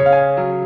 Música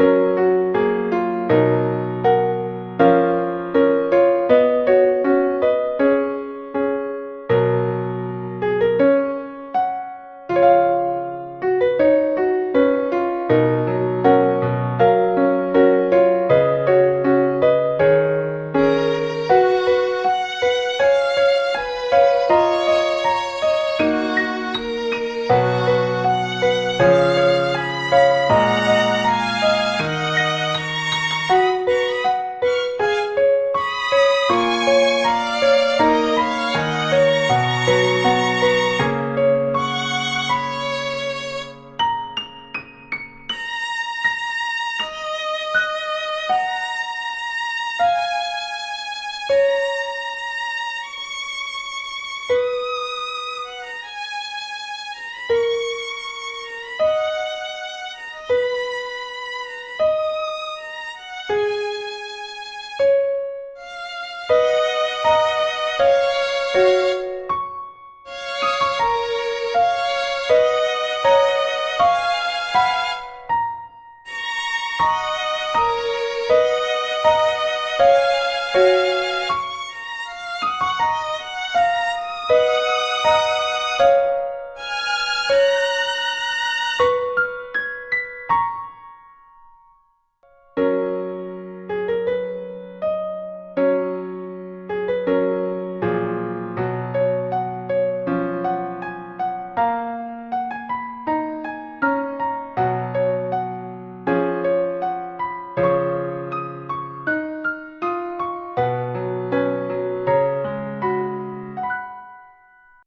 Música